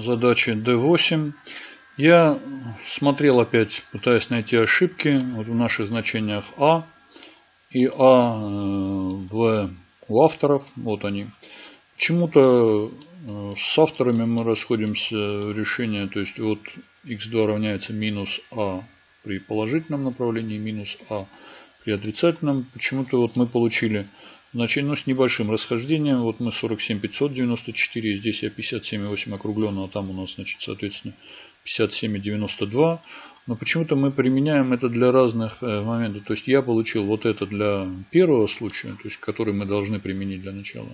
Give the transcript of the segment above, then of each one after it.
задачи D8. Я смотрел опять, пытаясь найти ошибки вот в наших значениях А и А в, у авторов. Вот они. Почему-то э, с авторами мы расходимся в решение, то есть вот x2 равняется минус а при положительном направлении, минус а при отрицательном. Почему-то вот мы получили значение ну, с небольшим расхождением. Вот мы 47 594, здесь я 57,8 округленно, а там у нас, значит, соответственно, 57,92. Но почему-то мы применяем это для разных э, моментов. То есть я получил вот это для первого случая, то есть который мы должны применить для начала.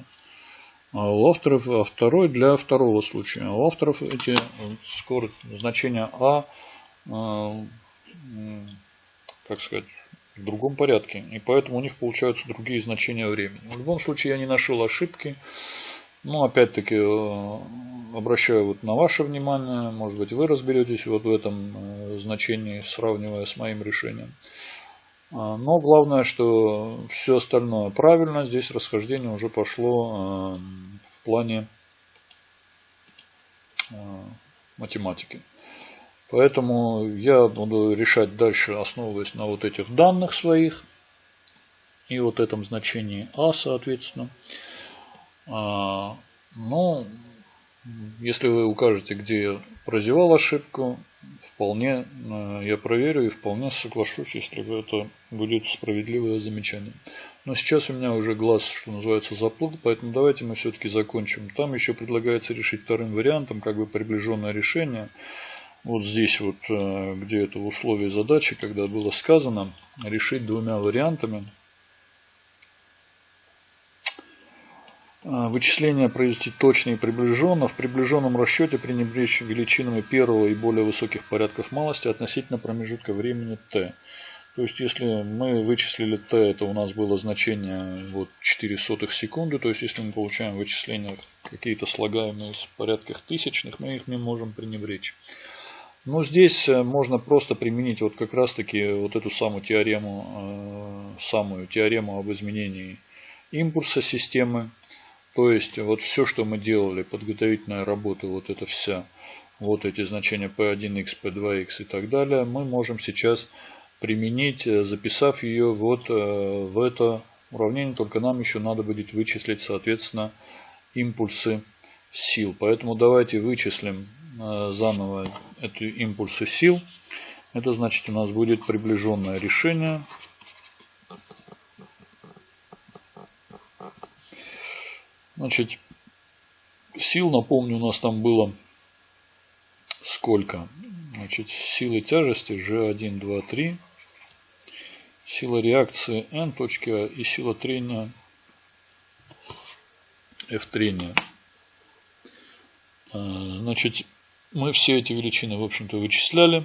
А у авторов а второй для второго случая. А у авторов эти скорость, значения А, э, как сказать, в другом порядке. И поэтому у них получаются другие значения времени. В любом случае я не нашел ошибки. Ну, опять-таки, э, обращаю вот на ваше внимание. Может быть, вы разберетесь вот в этом э, значении, сравнивая с моим решением. А, но главное, что все остальное правильно. Здесь расхождение уже пошло э, в плане математики. Поэтому я буду решать дальше, основываясь на вот этих данных своих. И вот этом значении А, соответственно. А, но если вы укажете, где я прозевал ошибку, вполне э, я проверю и вполне соглашусь, если это будет справедливое замечание. Но сейчас у меня уже глаз, что называется, заплыл, поэтому давайте мы все-таки закончим. Там еще предлагается решить вторым вариантом, как бы приближенное решение вот здесь вот, э, где это в условии задачи, когда было сказано, решить двумя вариантами. Э, вычисления произвести точно и приближенно. В приближенном расчете пренебречь величинами первого и более высоких порядков малости относительно промежутка времени t. То есть, если мы вычислили t, это у нас было значение вот 4 сотых секунды. То есть, если мы получаем вычисления какие-то слагаемые в порядках тысячных, мы их не можем пренебречь. Но здесь э, можно просто применить вот как раз таки вот эту самую теорему, э, самую теорему об изменении импульса системы. То есть вот все, что мы делали, подготовительная работа, вот это вся, вот эти значения P1x, P2x и так далее, мы можем сейчас применить, э, записав ее вот в это уравнение, только нам еще надо будет вычислить, соответственно, импульсы сил. Поэтому давайте вычислим заново эти импульсы сил. Это значит у нас будет приближенное решение. Значит, сил, напомню, у нас там было сколько? Значит, силы тяжести G1, 2, 3. Сила реакции N точки А и сила трения F трения. Э, значит, мы все эти величины, в общем-то, вычисляли.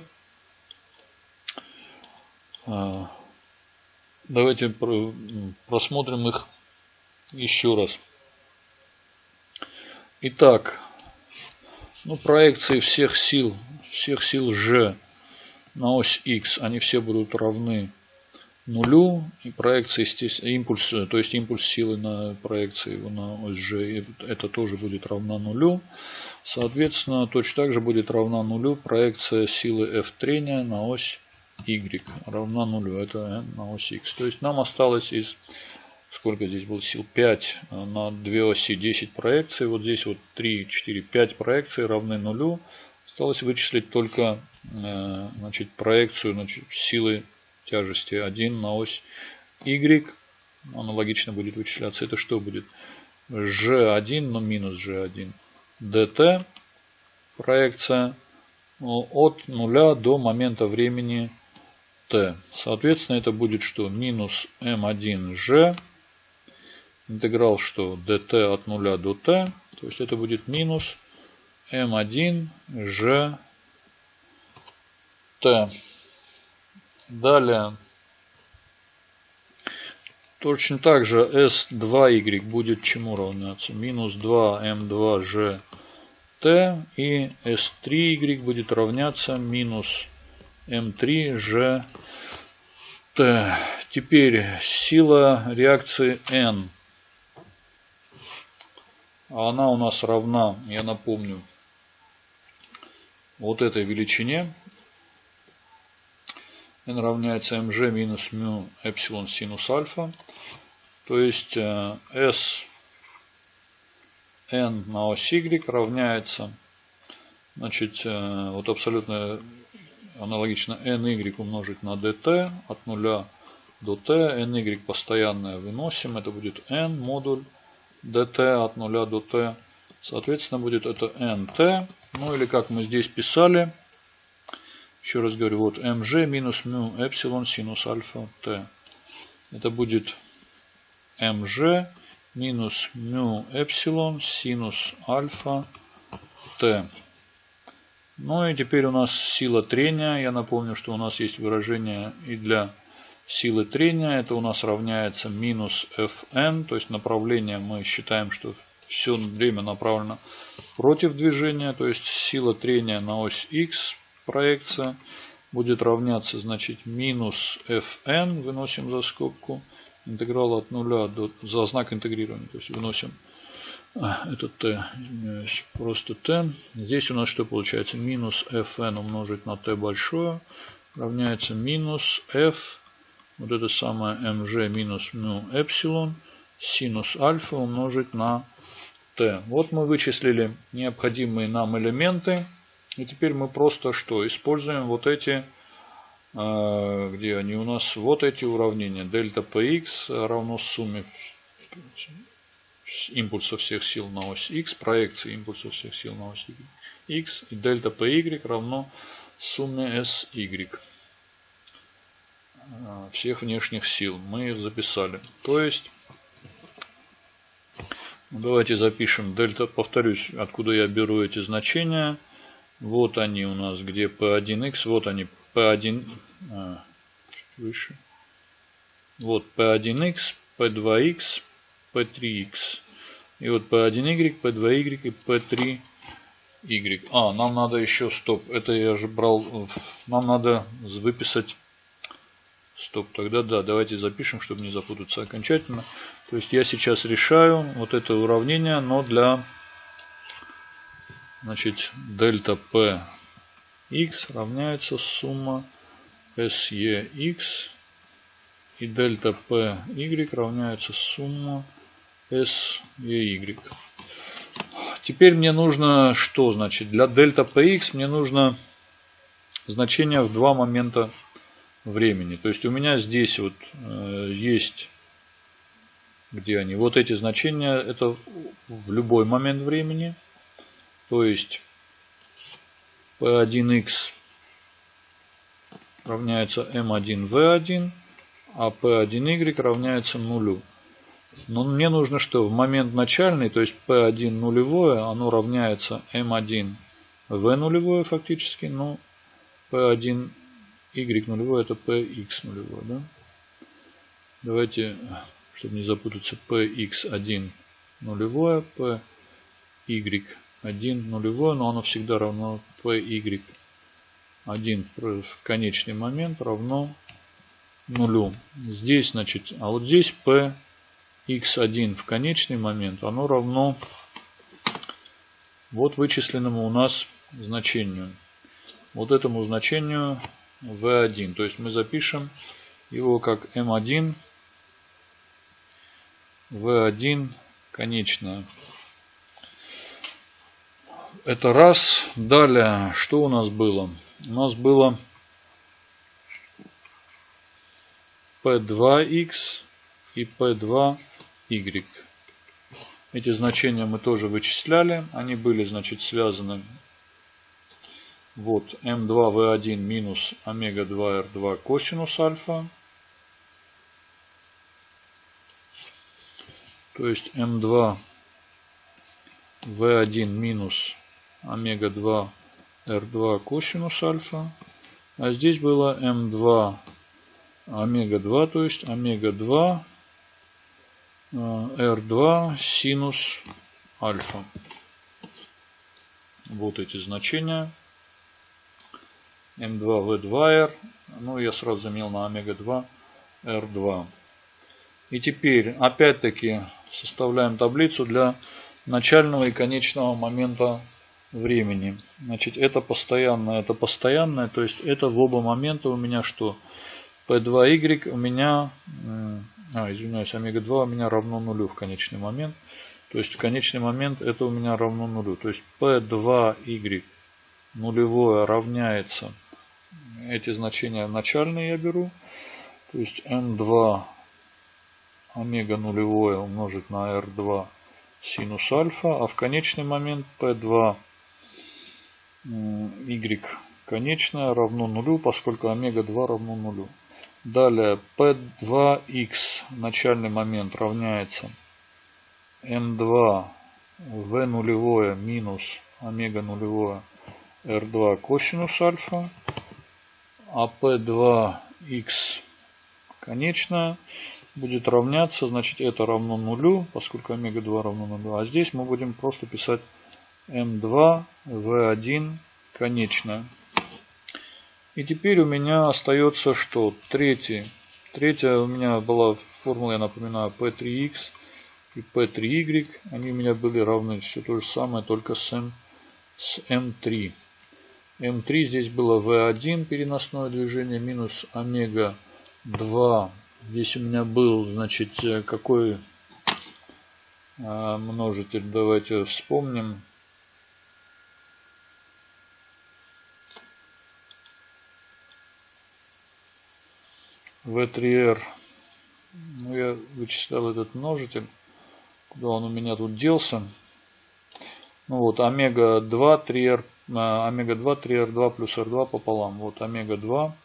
А, давайте просмотрим их еще раз. Итак, ну, проекции всех сил, всех сил G на ось X, они все будут равны нулю. И проекция, импульс, то есть импульс силы на проекции на ось G, это тоже будет равна нулю. Соответственно, точно так же будет равна нулю проекция силы F трения на ось Y равна нулю. Это n на ось X. То есть нам осталось из, сколько здесь было сил, 5 на две оси 10 проекций. Вот здесь вот 3, 4, 5 проекций равны нулю. Осталось вычислить только э, значит, проекцию значит, силы тяжести 1 на ось Y. Аналогично будет вычисляться. Это что будет? G1, но минус G1 dt проекция от нуля до момента времени t. Соответственно, это будет что? Минус m1g. Интеграл что? dt от нуля до t. То есть это будет минус m1g t. Далее. Точно так же S2Y будет чему равняться? Минус 2M2G T и S3Y будет равняться минус M3G T. Теперь сила реакции N. Она у нас равна, я напомню, вот этой величине n равняется mg минус μ эпсилон синус альфа. То есть э, s n на ось y равняется, значит, э, вот абсолютно аналогично ny умножить на dt от 0 до t, ny постоянное выносим, это будет n модуль dt от 0 до t, соответственно будет это nt, ну или как мы здесь писали, еще раз говорю, вот mg минус μ эпсилон синус альфа t. Это будет mg минус μ эпсилон синус альфа t. Ну и теперь у нас сила трения. Я напомню, что у нас есть выражение и для силы трения. Это у нас равняется минус Fn. То есть направление мы считаем, что все время направлено против движения. То есть сила трения на ось x проекция будет равняться, значит, минус fn, выносим за скобку, интеграл от нуля до, за знак интегрирования, то есть выносим а, это t, извиняюсь, просто t. Здесь у нас что получается? Минус fn умножить на t большое равняется минус f, вот это самое mg минус μ эпсилон, синус альфа умножить на t. Вот мы вычислили необходимые нам элементы. И теперь мы просто что? Используем вот эти, а, где они у нас, вот эти уравнения. Дельта px равно сумме импульса всех сил на ось x, проекции импульса всех сил на ось x. И дельта py равно сумме sy а, всех внешних сил. Мы их записали. То есть, давайте запишем дельта, повторюсь, откуда я беру эти значения. Вот они у нас, где P1X, вот они P1, а, чуть выше. Вот P1X, P2X, P3X. И вот P1Y, P2Y и P3Y. А, нам надо еще, стоп, это я же брал, нам надо выписать, стоп, тогда да, давайте запишем, чтобы не запутаться окончательно. То есть я сейчас решаю вот это уравнение, но для Значит, дельта P x равняется сумма SEX и дельта P y равняется сумма SEY. Теперь мне нужно что? Значит, для дельта Px мне нужно значение в два момента времени. То есть у меня здесь вот э, есть, где они, вот эти значения, это в любой момент времени. То есть P1x равняется M1V1, а P1Y равняется нулю. Но мне нужно что? В момент начальный, то есть P1 нулевое, оно равняется M1 V нулевое фактически, но P1 Y нулевое это PX нулевое. Да? Давайте, чтобы не запутаться, PX1 нулевое, PY 1 нулевое, но оно всегда равно py 1 в конечный момент равно нулю. Здесь, значит, а вот здесь p x1 в конечный момент, оно равно вот вычисленному у нас значению. Вот этому значению v1. То есть мы запишем его как m1 v1 конечная. Это раз. Далее, что у нас было? У нас было P2X и P2Y. Эти значения мы тоже вычисляли. Они были, значит, связаны. Вот, M2V1 минус омега-2R2 косинус альфа. То есть M2 V1 минус омега-2 R2 косинус альфа. А здесь было М2 омега-2, то есть омега-2 R2 синус альфа. Вот эти значения. М2 В2R. Ну, я сразу заменил на омега-2 R2. И теперь, опять-таки, составляем таблицу для начального и конечного момента времени. Значит, это постоянное, это постоянное, то есть это в оба момента у меня что? P2Y у меня, а, извиняюсь, омега-2 у меня равно нулю в конечный момент. То есть в конечный момент это у меня равно нулю. То есть P2Y нулевое равняется, эти значения начальные я беру, то есть M2 омега нулевое умножить на R2 синус альфа, а в конечный момент P2 y конечное равно нулю, поскольку омега 2 равно нулю. Далее P2x начальный момент равняется M2 V нулевое минус омега нулевое R2 косинус альфа, а P2x конечное будет равняться, значит это равно нулю, поскольку омега 2 равно нулю. А здесь мы будем просто писать М2, В1 конечная. И теперь у меня остается что? Третий. Третья у меня была формула, я напоминаю, P3x и P3y. Они у меня были равны. Все то же самое, только с, M, с M3. M3 здесь было V1 переносное движение минус омега 2. Здесь у меня был, значит, э, какой а, множитель, давайте вспомним. V3R. Ну, я вычислял этот множитель. Куда он у меня тут делся? Ну вот, омега 2, 3R, омега 2, 3R2 плюс R2 пополам. Вот омега 2.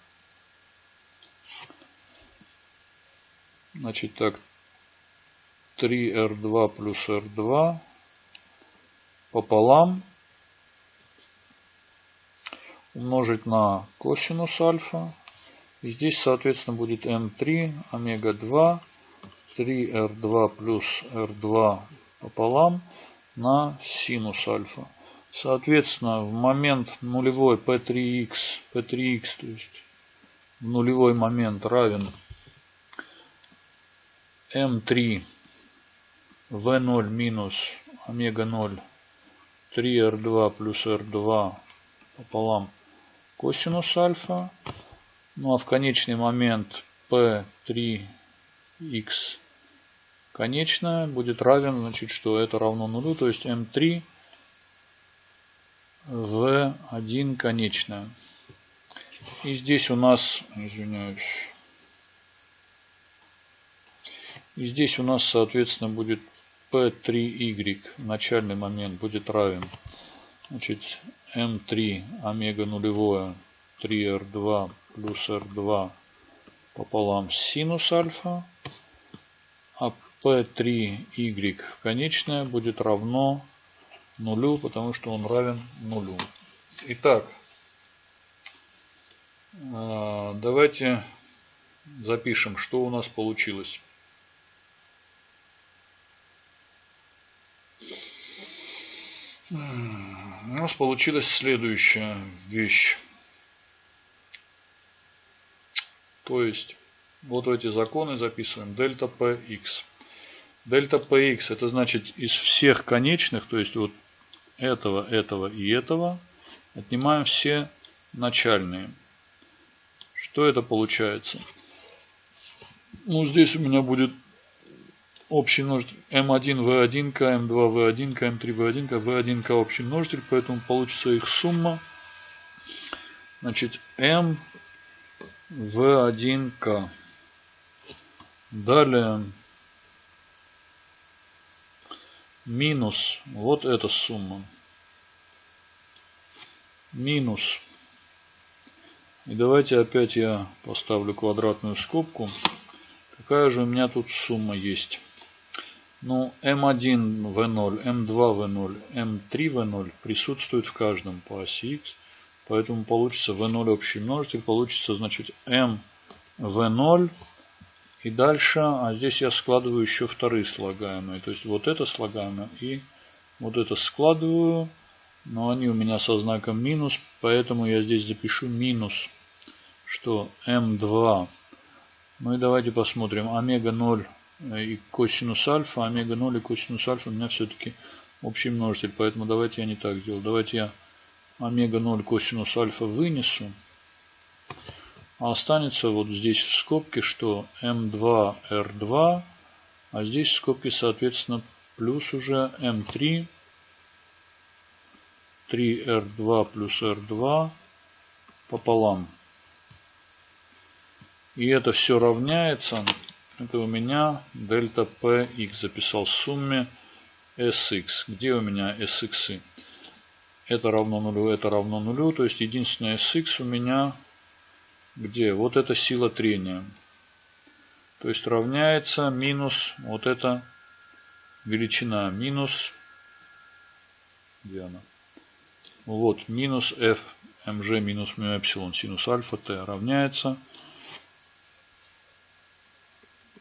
Значит так, 3R2 плюс R2 пополам умножить на косинус альфа и здесь, соответственно, будет М3, омега-2, 3R2 плюс R2 пополам на синус альфа. Соответственно, в момент нулевой P3x, P3x, то есть в нулевой момент равен M3 V0 минус омега-0 3R2 плюс R2 пополам косинус альфа ну а в конечный момент P3x конечная будет равен, значит, что это равно нулю, то есть M3 V1 конечная. И здесь у нас, извиняюсь, и здесь у нас, соответственно, будет P3y, начальный момент, будет равен, значит, M3 омега нулевое 3R2 плюс R2 пополам синус альфа. А P3Y конечное будет равно нулю, потому что он равен нулю. Итак, а, давайте запишем, что у нас получилось. У нас получилась следующая вещь. То есть, вот эти законы записываем. Дельта Px. Дельта Px это значит из всех конечных, то есть вот этого, этого и этого, отнимаем все начальные. Что это получается? Ну, здесь у меня будет общий множитель m1 v1 k, m2 v1 k, m3 v1 k, v1 k общий множитель, поэтому получится их сумма. Значит, m в1К. Далее минус вот эта сумма. Минус. И давайте опять я поставлю квадратную скобку. Какая же у меня тут сумма есть? Ну, М1 В0, М2 В0, М3 В0 присутствует в каждом по оси Х. Поэтому получится v0 общий множитель. Получится, значит, m v0. И дальше, а здесь я складываю еще вторые слагаемые. То есть вот это слагаемое и вот это складываю. Но они у меня со знаком минус. Поэтому я здесь запишу минус, что m2. Ну и давайте посмотрим. Омега 0 и косинус альфа. Омега 0 и косинус альфа у меня все-таки общий множитель. Поэтому давайте я не так сделаю. Давайте я омега 0 косинус альфа вынесу. А останется вот здесь в скобке, что М2, R2, а здесь в скобке, соответственно, плюс уже М3, 3R2 плюс R2 пополам. И это все равняется, это у меня дельта Px записал в сумме Sx. Где у меня Sx? Это равно нулю, это равно нулю. То есть единственное Sx у меня где? Вот эта сила трения. То есть равняется минус вот эта величина. Минус, где она? Вот, минус f mg минус μ эпсилон синус альфа t равняется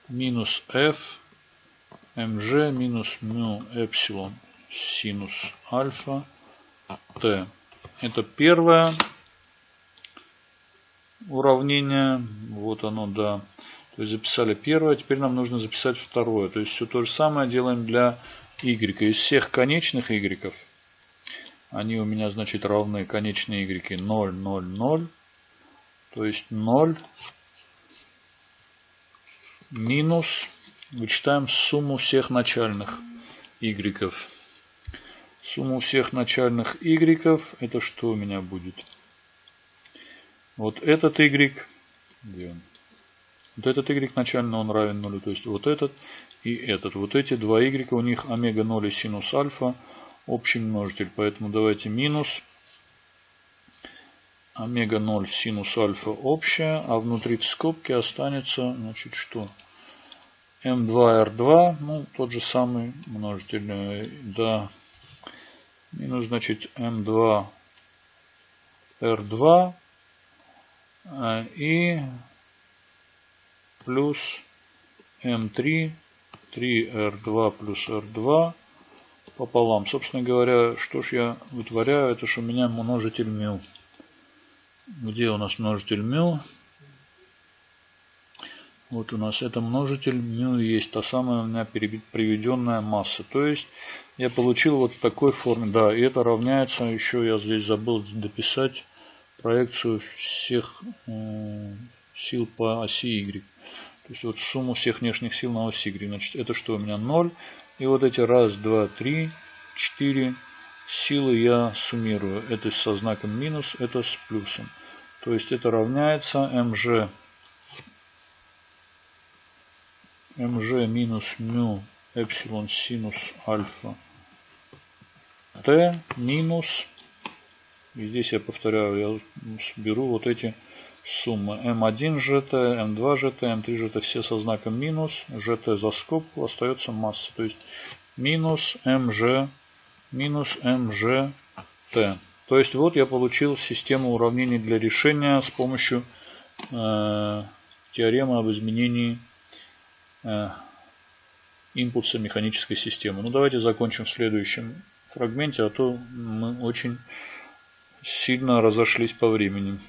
минус f mg минус μ эпсилон синус альфа t. Это первое уравнение. Вот оно, да. То есть записали первое, теперь нам нужно записать второе. То есть все то же самое делаем для y. Из всех конечных y, они у меня, значит, равны конечные y 0, 0, 0. То есть 0 минус, вычитаем сумму всех начальных y. Сумму всех начальных y, это что у меня будет? Вот этот y, где он? Вот этот y начально он равен нулю, то есть вот этот и этот. Вот эти два y, у них омега 0 и синус альфа, общий множитель. Поэтому давайте минус омега 0 синус альфа общая, а внутри в скобке останется, значит, что? М2R2, ну, тот же самый множитель, э, да, минус, значит, М2R2 а, и плюс М3, 3R2 плюс R2 пополам. Собственно говоря, что ж я вытворяю, это ж у меня множитель μ. Где у нас множитель μ? Вот у нас это множитель μ есть та самая у меня приведенная масса. То есть я получил вот в такой форме. Да, и это равняется, еще я здесь забыл дописать проекцию всех э, сил по оси Y. То есть вот сумму всех внешних сил на оси Y. Значит, это что у меня 0. И вот эти раз, два, три, четыре силы я суммирую. Это со знаком минус, это с плюсом. То есть это равняется mg, mg минус μ эпсилон синус альфа t минус и здесь я повторяю, я беру вот эти суммы. М1 ЖТ, М2 ЖТ, М3 ЖТ все со знаком минус. ЖТ за скобку остается масса. То есть минус МЖ минус МЖТ. То есть вот я получил систему уравнений для решения с помощью э, теоремы об изменении импульса механической системы. Ну давайте закончим в следующем фрагменте, а то мы очень сильно разошлись по времени